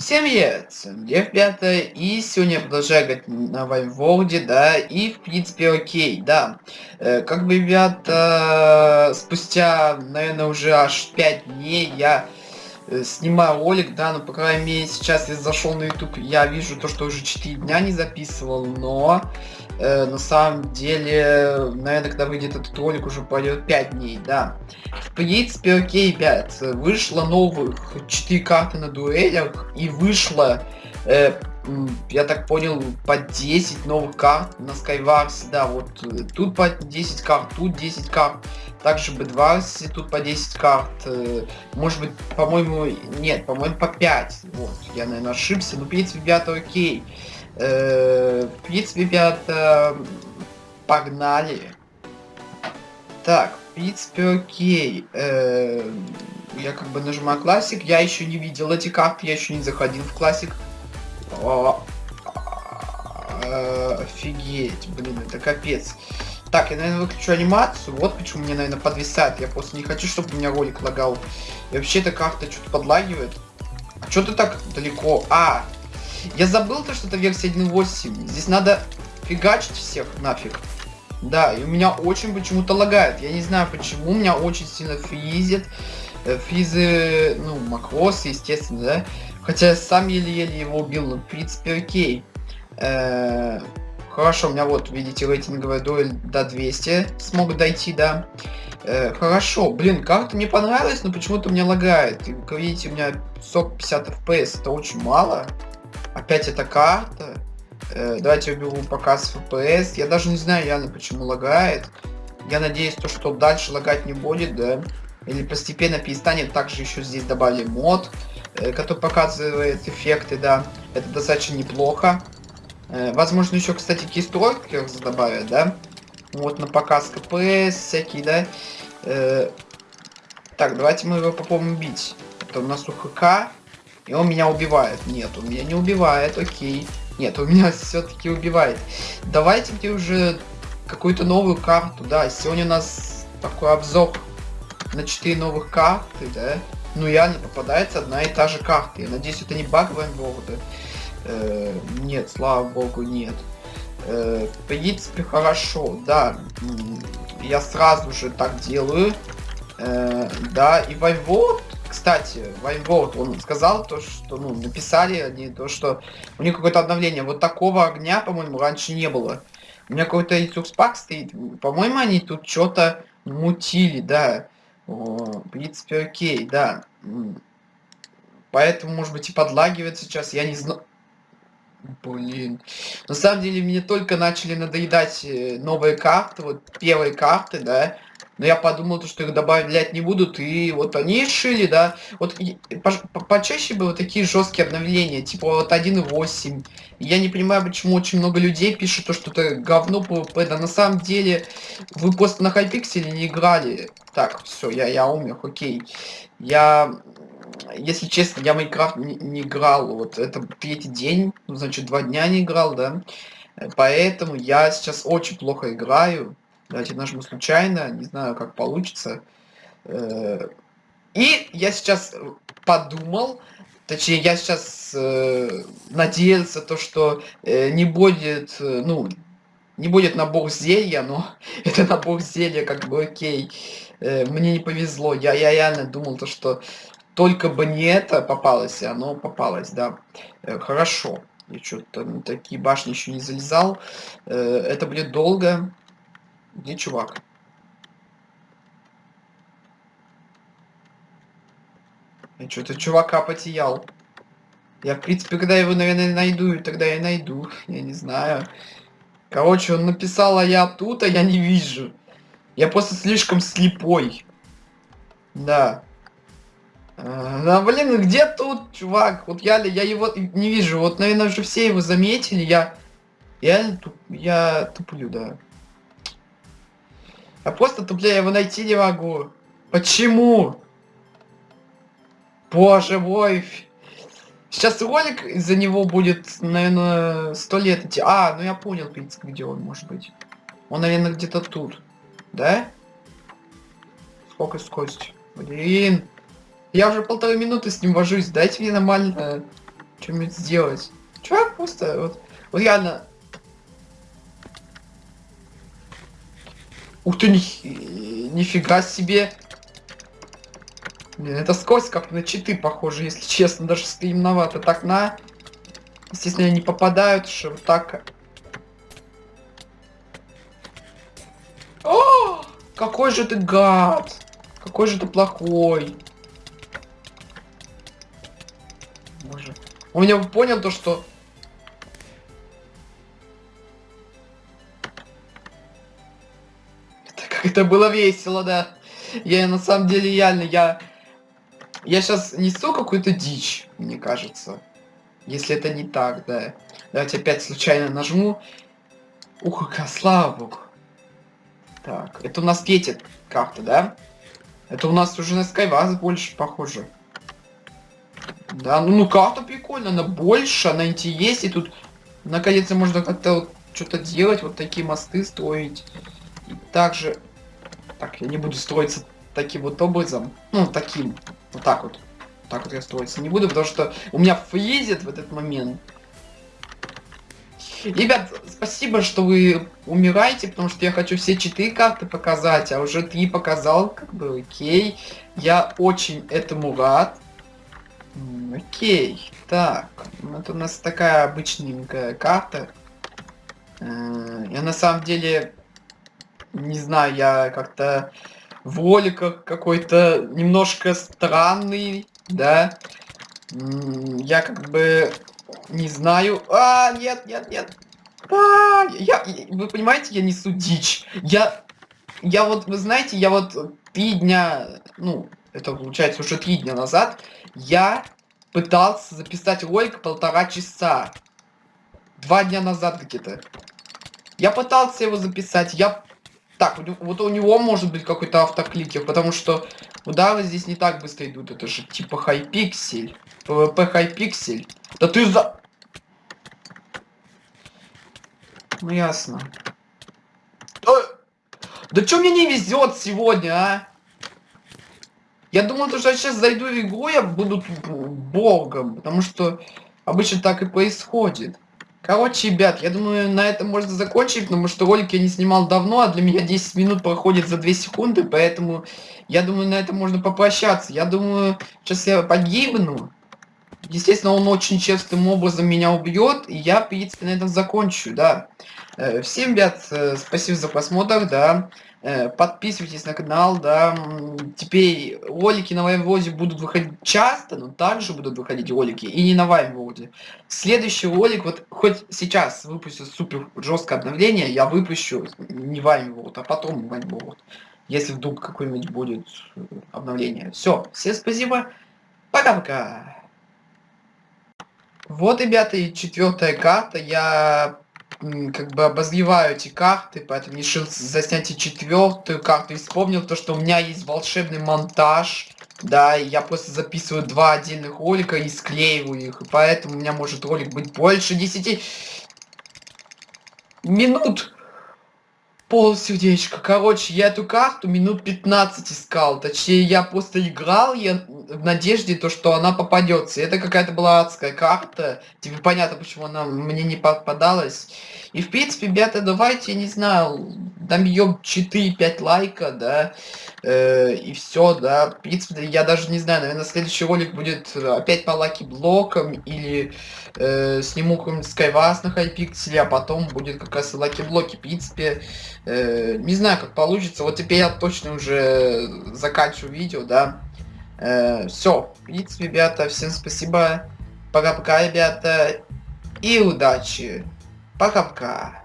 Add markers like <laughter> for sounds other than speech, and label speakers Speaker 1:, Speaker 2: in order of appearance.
Speaker 1: Всем привет, я в и сегодня я продолжаю играть на Вайворде, да, и в принципе окей, да. Э, как бы, ребята, спустя, наверное, уже аж 5 дней я снимаю ролик, да, но по крайней мере сейчас я зашел на YouTube, я вижу то, что уже 4 дня не записывал, но э, на самом деле, наверное, когда выйдет этот ролик, уже пройдет 5 дней, да. В принципе, окей, ребят, вышло новых 4 карты на дуэлях, и вышло, э, я так понял, по 10 новых карт на Skywars, да, вот э, тут по 10 карт, тут 10 карт, также B2 тут по 10 карт, может быть, по-моему, нет, по-моему, по 5, вот, я, наверное, ошибся, но, в принципе, ребята, окей. Э, в принципе, ребята, погнали. Так, в принципе, окей. Э, я как бы нажимаю классик. Я еще не видел эти карты, я еще не заходил в классик. Офигеть, блин, это капец. Так, я, наверное, выключу анимацию. Вот почему мне, наверное, подвисает. Я просто не хочу, чтобы у меня ролик лагал. И вообще эта карта что-то подлагивает. А что ты так далеко? А, я забыл то, что это версия 1.8. Здесь надо фигачить всех нафиг. Да, и у меня очень почему-то лагает. Я не знаю почему, меня очень сильно фризит. Э, фризы, ну, макросы, естественно, да. Хотя я сам еле-еле его убил, в принципе окей. Э -э хорошо, у меня вот, видите, рейтинговая дуэль до 200 смог дойти, да. Э хорошо, блин, карта мне понравилась, но почему-то мне лагает. И, как видите, у меня 150 FPS, это очень мало. Опять эта карта. Э, давайте уберу показ FPS. Я даже не знаю реально, почему лагает. Я надеюсь, то, что дальше лагать не будет, да. Или постепенно перестанет. Также еще здесь добавили мод, э, который показывает эффекты, да. Это достаточно неплохо. Э, возможно, еще, кстати, кейстройкер добавят, да. Вот на показ КПС всякие, да. Э, так, давайте мы его попробуем бить. Это у нас УХК. И он меня убивает. Нет, он меня не убивает, окей. Нет, он <laughs> меня все-таки убивает. Давайте мне уже какую-то новую карту, да. Сегодня у нас такой обзор на 4 новых карты, да. Ну реально попадается одна и та же карта. Я надеюсь, это не баг Вайнборда. Э, нет, слава богу, нет. Э, в принципе, хорошо, да. Я сразу же так делаю. Э, да, и Вайворд кстати, Вайнборд, он сказал то, что, ну, написали они то, что у них какое-то обновление. Вот такого огня, по-моему, раньше не было. У меня какой-то Xbox Pack стоит. По-моему, они тут что-то мутили, да. В принципе, окей, да. Поэтому, может быть, и подлагивает сейчас, я не знаю. Блин. На самом деле, мне только начали надоедать э, новые карты, вот первые карты, да. Но я подумал, то, что их добавлять не будут, и вот они решили, да. Вот по почаще было такие жесткие обновления, типа вот 1.8. Я не понимаю, почему очень много людей пишут то, что это говно PvP. Да на самом деле, вы просто на Hypixel не играли. Так, все, я, я умер, окей. Я если честно, я Майнкрафт не, не играл, вот это третий день, ну, значит, два дня не играл, да, поэтому я сейчас очень плохо играю, Давайте нажму случайно, не знаю, как получится. Э, и я сейчас подумал, точнее, я сейчас э, надеялся, то, что э, не будет, ну, не будет набор зелья, но <laughs> это набор зелья, как бы окей. Мне не повезло. Я, я реально думал, то, что только бы не это попалось, и оно попалось, да. Хорошо. Я что-то на такие башни еще не залезал. Это будет долго. Где чувак? Я что-то чувака потерял. Я, в принципе, когда его, наверное, найду, тогда я найду. <laughs> Я не знаю. Короче, он написал, а я тут, а я не вижу. Я просто слишком слепой. Да. Да, блин, где тут, чувак? Вот я, я его не вижу. Вот, наверное, уже все его заметили. Я, я, я туплю, да. Я просто тупля его найти не могу. Почему? Боже мой. Сейчас ролик из-за него будет, наверное, сто лет идти. А, ну я понял, в принципе, где он может быть. Он, наверное, где-то тут. Да? Сколько скорость? Блин. Я уже полторы минуты с ним вожусь. Дайте мне нормально Что-нибудь сделать. Чувак просто, вот, вот реально... Ух ты, ни... нифига себе. Блин, это скорость как на читы похоже, если честно, даже стремновато. Так, на... Естественно, они попадают, что вот так... О! Какой же ты гад! Какой же ты плохой! Боже. Он меня понял то, что... Это, было весело, да. Я на самом деле реально, я... Я сейчас несу какую-то дичь, мне кажется. Если это не так, да. Давайте опять случайно нажму. Ух, слава богу. Так, это у нас Петя как-то, да? Это у нас уже на Skywars больше похоже. Да, ну, ну карта прикольная, она больше, она интереснее. Тут наконец-то можно как-то вот что-то делать, вот такие мосты строить. И также... Так, я не буду строиться таким вот образом. Ну, таким. Вот так вот. Так вот я строиться не буду, потому что у меня фризит в этот момент. Ребят, спасибо, что вы умираете, потому что я хочу все четыре карты показать, а уже три показал, как бы, окей. Я очень этому рад. Окей, так, это у нас такая обычненькая карта. Э, я на самом деле, не знаю, я как-то в роликах какой-то немножко странный, да. Я как бы не знаю. А, нет, нет, нет. А, я, вы понимаете, я несу дичь. Я, я вот, вы знаете, я вот три дня, ну, это получается уже три дня назад, я пытался записать ролик полтора часа. Два дня назад где-то. Я пытался его записать, я... Так, вот у него может быть какой-то автокликер, потому что удары здесь не так быстро идут. Это же типа хайпиксель. PvP хайпиксель. Да ты за... Ну ясно. Э, да что мне не везет сегодня, а? Я думал, что я сейчас зайду в игру, я буду богом, потому что обычно так и происходит. Короче, ребят, я думаю, на этом можно закончить, потому что ролик я не снимал давно, а для меня 10 минут проходит за 2 секунды, поэтому я думаю, на этом можно попрощаться. Я думаю, сейчас я погибну. Естественно, он очень честным образом меня убьет, и я, в принципе, на этом закончу, да. Э, всем, ребят, э, спасибо за просмотр, да. Э, подписывайтесь на канал, да. Теперь ролики на Ваймводе будут выходить часто, но также будут выходить ролики и не на Ваймводе. Следующий ролик, вот хоть сейчас выпустят супер жесткое обновление, я выпущу не Ваймвод, а потом Ваймвод. Если вдруг какое-нибудь будет обновление. Все, всем спасибо. Пока-пока. Вот, ребята, и четвертая карта. Я как бы обозреваю эти карты, поэтому решил заснять и четвертую карту. И вспомнил то, что у меня есть волшебный монтаж. Да, и я просто записываю два отдельных ролика и склеиваю их. И поэтому у меня может ролик быть больше 10 минут пол сердечка. Короче, я эту карту минут 15 искал. Точнее, я просто играл я в надежде, то, что она попадется. Это какая-то была адская карта. Типа понятно, почему она мне не попадалась. И в принципе, ребята, давайте, не знаю, добьем 4-5 лайка, да. Э, и все, да. В принципе, я даже не знаю, наверное, следующий ролик будет опять по lucky блокам или э, сниму какой-нибудь Skywars на Hypixel, а потом будет как раз lucky блоки. В принципе, Э, не знаю, как получится. Вот теперь я точно уже заканчиваю видео, да. Э, все. В принципе, ребята, всем спасибо. Пока-пока, ребята. И удачи. Пока-пока.